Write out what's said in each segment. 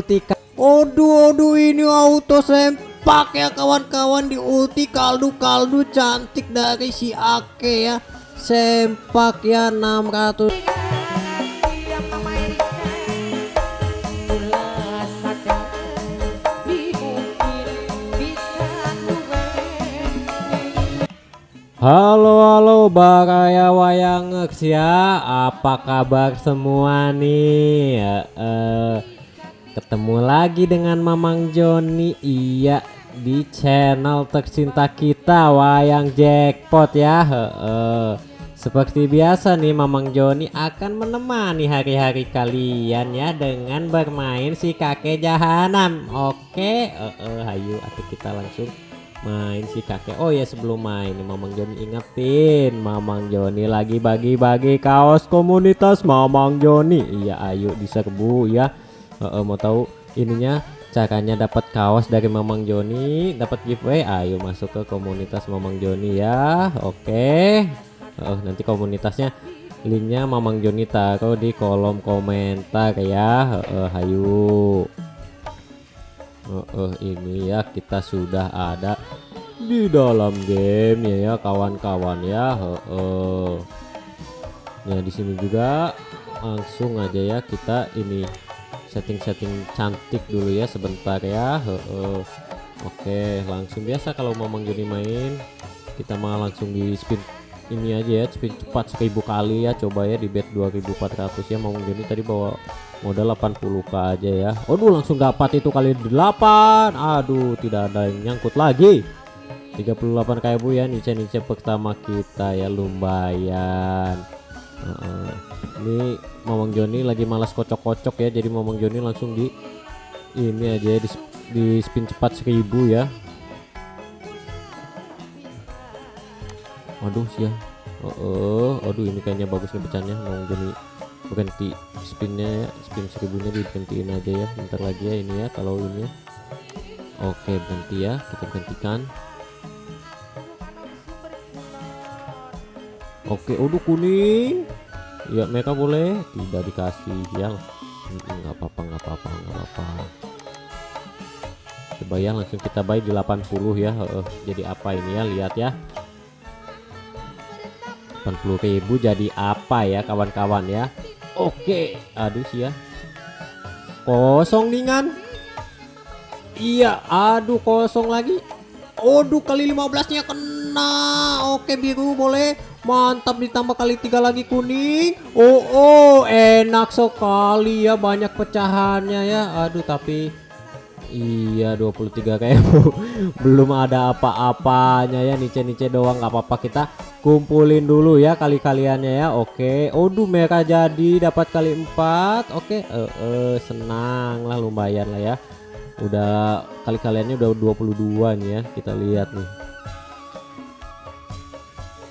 ulti Aduh aduh ini auto sempak ya kawan-kawan di ulti kaldu-kaldu cantik dari si Ake ya. Sempak ya 600 Halo halo Baraya Wayangers ya. Apa kabar semua nih? Uh, uh, Ketemu lagi dengan Mamang Joni. Iya di channel tercinta kita Wayang Jackpot ya. Uh, uh. Seperti biasa nih Mamang Joni akan menemani hari-hari kalian ya Dengan bermain si kakek jahanam. Oke uh, uh, Hayu atau kita langsung main si kakek. Oh ya sebelum main Mamang Joni ingetin Mamang Joni lagi bagi-bagi kaos komunitas Mamang Joni. Iya ayo diserbu ya uh, uh, mau tahu ininya caranya dapat kaos dari Mamang Joni dapat giveaway? Ayo masuk ke komunitas Mamang Joni ya. Oke. Okay. uh, nanti komunitasnya linknya Mamang Joni taruh di kolom komentar ya. Uh, ayo uh, uh, ini ya kita sudah ada di dalam game ya ya kawan-kawan ya. Uh, uh. nah di sini juga langsung aja ya kita ini setting-setting cantik dulu ya sebentar ya. Oke langsung biasa kalau mau Joni main kita mau langsung di spin ini aja ya spin cepat 1000 kali ya coba ya di bet 2400 ya. Mau Joni tadi bawa modal 80k aja ya. Aduh langsung dapat itu kali 8 aduh tidak ada yang nyangkut lagi. 38 kayak bu ya nice-nice pertama kita ya lumayan uh -uh. ini Mamang Joni lagi malas kocok-kocok ya jadi Mamang Joni langsung di ini aja di, di spin cepat 1000 ya. Aduh sih ya oh, oh aduh ini kayaknya bagus nih pecahnya Mamang Joni. Berhenti spinnya ya spin seribunya diberhentiin aja ya bentar lagi ya ini ya kalau ini. Oke berhenti ya kita berhentikan oke udah kuning ya mereka boleh tidak dikasih ya nggak apa-apa nggak apa-apa nggak apa-apa coba ya langsung kita buy di 80 ya uh, jadi apa ini ya lihat ya 80.000 jadi apa ya kawan-kawan ya Oke, aduh sih ya. Kosong ningan. Iya, aduh kosong lagi. Aduh kali 15 nya kena. Oke biru boleh. Mantap ditambah kali tiga lagi kuning. Oh, oh enak sekali ya banyak pecahannya ya. Aduh tapi Iya 23 kayak belum ada apa-apanya ya nice-nice doang nggak apa-apa. Kita kumpulin dulu ya kali-kaliannya ya oke. Aduh mereka jadi dapat kali empat. Oke uh, uh, senang lah lumayan lah ya. Udah kali-kaliannya udah 22 nih ya kita lihat nih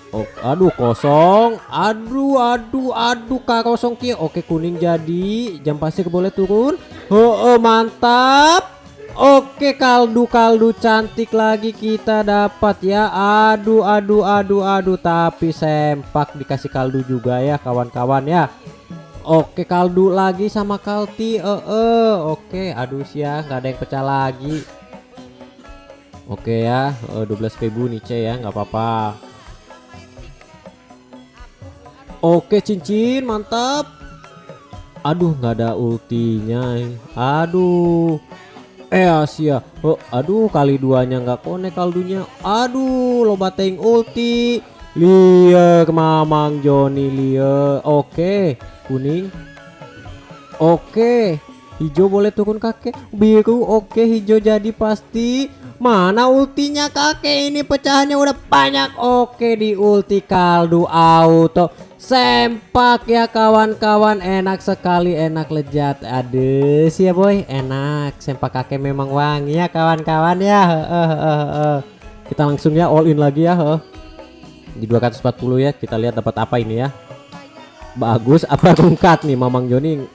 Oh, aduh kosong. Aduh aduh aduh kak kosong kia oke kuning jadi. Jam pasir boleh turun. Oh, oh mantap. Oke kaldu-kaldu cantik lagi kita dapat ya. Aduh aduh aduh aduh Tapi sempak dikasih kaldu juga ya kawan-kawan ya. Oke kaldu lagi sama kalti. Eh uh. Oke aduh ya nggak ada yang pecah lagi. Oke ya. Uh, 12.000 nih C ya. Nggak apa-apa Oke cincin mantap. Aduh nggak ada ultinya. Aduh. Eh Asia. Oh, Aduh kali duanya nggak konek kaldunya. Aduh lo bateng ulti. Lia Mamang Joni Lia. Oke kuning. Oke hijau boleh turun kakek. Biru oke hijau jadi pasti. Mana ultinya kakek? Ini pecahannya udah banyak. Oke di ulti kaldu auto sempak ya kawan-kawan. Enak sekali enak lezat. Aduh sih ya boy. Enak. Sempak kakek memang wangi ya kawan-kawan ya. Kita langsung ya all in lagi ya uh. di 240 ya kita lihat dapat apa ini ya. Bagus apa rungkat nih Mamang Joni?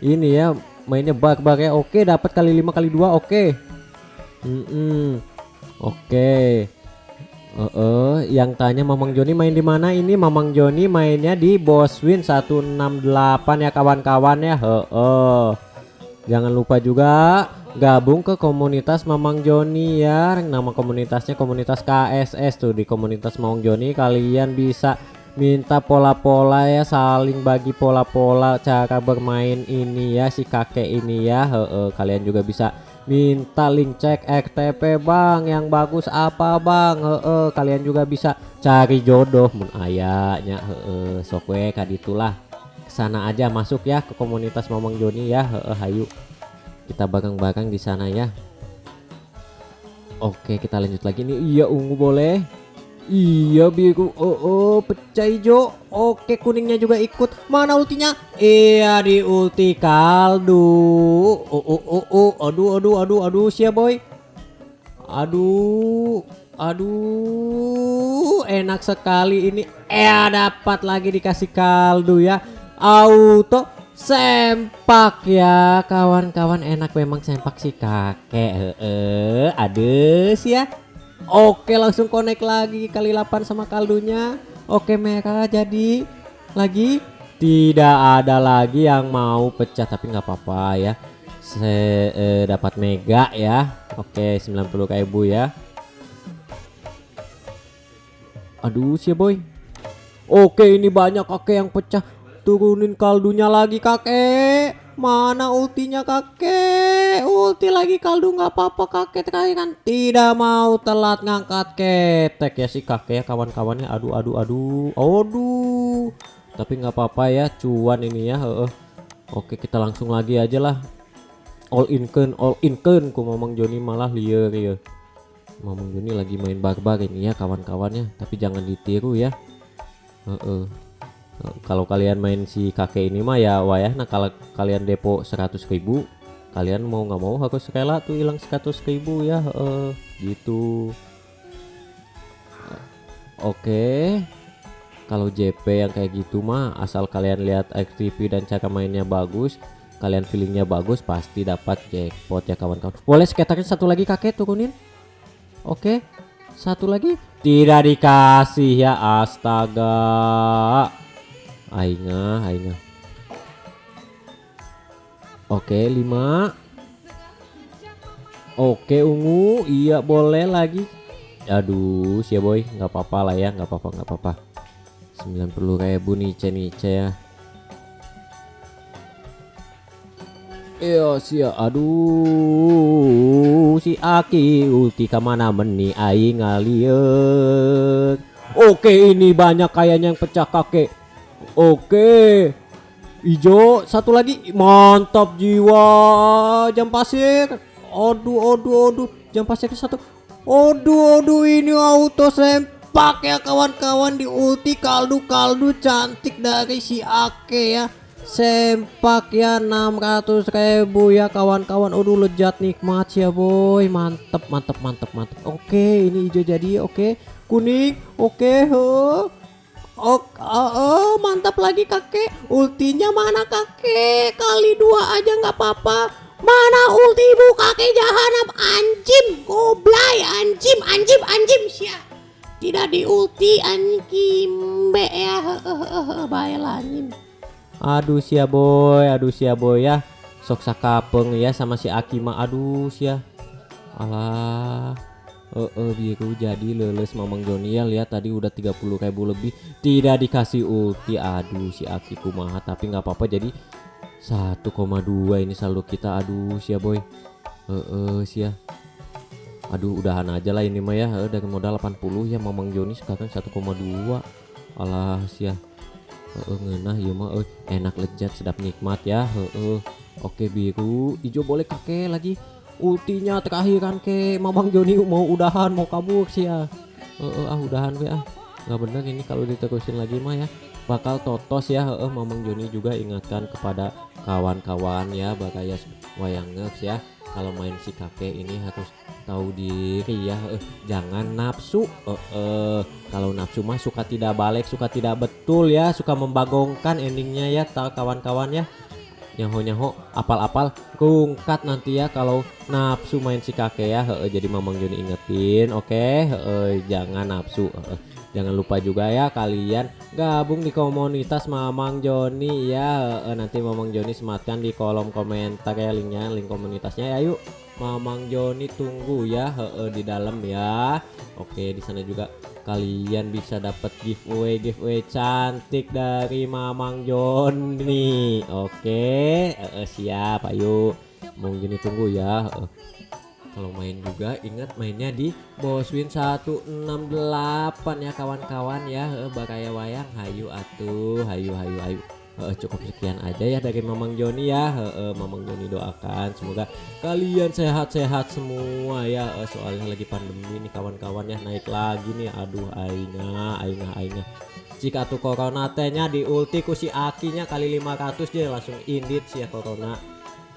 Ini ya mainnya bug-bug ya. Oke dapat kali 5 kali 2 oke. Mm -mm. oke Uh, uh, yang tanya Mamang Joni main di mana ini Mamang Joni mainnya di Boswin 168 ya kawan-kawan ya uh, uh. Jangan lupa juga gabung ke komunitas Mamang Joni ya. Nama komunitasnya komunitas KSS tuh di komunitas Mamang Joni kalian bisa minta pola-pola ya saling bagi pola-pola cara bermain ini ya si kakek ini ya. He -he, kalian juga bisa minta link cek XTP Bang. Yang bagus apa Bang. He -he, kalian juga bisa cari jodoh. Mun ayahnya. He sok we kaditulah sana aja masuk ya ke komunitas Mamang Joni ya. Heeh, hayu. Kita bareng-bareng di sana ya. Oke kita lanjut lagi nih. Iya ungu boleh Iya biru oh, oh pecah hijau Oke kuningnya juga ikut. Mana ultinya? Iya di ulti kaldu. Oh oh oh oh. Aduh aduh aduh aduh siap boy. Aduh Aduh. Enak sekali ini. Eh dapat lagi dikasih kaldu ya. Auto sempak ya. Kawan-kawan enak memang sempak si kakek. Eh ades ya oke langsung connect lagi kali 8 sama kaldunya. Oke merah jadi lagi. Tidak ada lagi yang mau pecah tapi nggak apa-apa ya. Saya eh, dapat mega ya. Oke 90 ribu ya. Aduh sih boy. Oke ini banyak kakek yang pecah. Turunin kaldunya lagi kakek mana ultinya kakek? Ulti lagi kaldu nggak apa-apa kakek. Kan tidak mau telat ngangkat ketek. Ya si kakek ya kawan-kawannya. Aduh aduh aduh. Aduh. Tapi nggak apa-apa ya cuan ini ya uh, oke kita langsung lagi aja lah. All in ken all in ken ku ngomong Joni malah liar ya. Ngomong Joni lagi main barbar ini ya kawan-kawannya. Tapi jangan ditiru ya. Uh kalau kalian main si kakek ini mah ya wayah nah kalau kalian depo 100 ribu kalian mau nggak mau harus rela tuh hilang 100 ribu ya uh, gitu. Oke kalau JP yang kayak gitu mah asal kalian lihat XTP dan cara mainnya bagus kalian feelingnya bagus pasti dapat jackpot ya kawan-kawan. Boleh skaternya satu lagi kakek turunin. Oke satu lagi. Tidak dikasih ya astaga Ainga, Ainga. Oke, 5. Oke, ungu. Iya, boleh lagi. Aduh, siap boy, nggak apa-apa lah ya, nggak apa-apa, nggak apa-apa. 90 ribu nice nice ya. Iya sih aduh si Aki ulti ke mana meni aing ngalieur Oke ini banyak kayaknya yang pecah kakek Oke. Ijo satu lagi mantap jiwa jam pasir. Aduh aduh aduh jam pasir satu. Aduh aduh ini auto sempak ya kawan-kawan di ulti kaldu-kaldu cantik dari si Ake ya. Sempak ya 600 ribu ya kawan-kawan Aduh lejat nikmat ya boy Mantep mantep mantep mantep Oke ini hijau jadi oke Kuning oke huh. Oh, oh, oh, mantap lagi kakek. Ultinya mana kakek? Kali dua aja nggak apa-apa. Mana ulti ibu kakek jahanam anjim goblay anjim anjim anjim sia. Tidak di ulti anjim be ya. Baiklah anjim. Aduh sia boy, aduh sia boy ya. Sok sakapeng ya sama si Akima. Aduh sia. Alah uh, uh, biru. Jadi leles ya lihat tadi udah 30 ribu lebih. Tidak dikasih ulti. Aduh si Aki kumaha. Tapi nggak apa-apa. Jadi 1,2 ini saldo kita. Aduh sia boy. Uh, uh, sia aduh udahan aja lah ini mah ya. Uh, dari modal 80 ya Mamang Joni sekarang 1,2 alah sia uh, uh, ngenah ya mah. Uh, enak lezat sedap nikmat ya. Uh, uh. oke biru. Hijau boleh kakek lagi ultinya terakhir kan ke Mamang Joni mau udahan mau kabur sih ya uh, uh, ah udahan ya nggak bener ini kalau diterusin lagi mah ya. Bakal totos ya. Uh, Mamang Joni juga ingatkan kepada kawan-kawan ya. Bagaya wayang ya. Kalau main si kakek ini harus tahu diri ya. Uh, jangan nafsu. Uh, uh, kalau nafsu mah suka tidak balik suka tidak betul ya. Suka membagongkan endingnya ya kawan-kawan ya nyaho nyaho apal-apal kungkat nanti ya kalau nafsu main si kakek ya he, jadi mamang Joni ingetin oke okay? jangan nafsu he, Jangan lupa juga ya kalian gabung di komunitas Mamang Joni ya. Eh, nanti Mamang Joni sematkan di kolom komentar ya linknya, link komunitasnya ya yuk. Mamang Joni tunggu ya eh, di dalam ya. Oke, di sana juga kalian bisa dapat giveaway giveaway cantik dari Mamang Joni. Oke, eh, siap ayo. Tunggu ya. Eh, kalau main juga ingat mainnya di Boswin 168 ya kawan-kawan ya eh, Bakaya wayang hayu atuh hayu hayu hayu Eh, cukup sekian aja ya dari Mamang Joni ya. Eh, eh, Mamang Joni doakan semoga kalian sehat-sehat semua ya. Eh, soalnya lagi pandemi nih kawan-kawan ya naik lagi nih. Aduh aingnya aingnya aingnya jika tuh corona tehnya di ulti ku si akinya kali 500 dia langsung indit sih ya corona.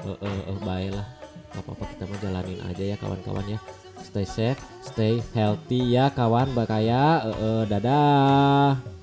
Eh eh eh baiklah apa-apa kita mau jalanin aja ya kawan-kawan ya. Stay safe stay healthy ya kawan. Bakaya eh, eh, dadah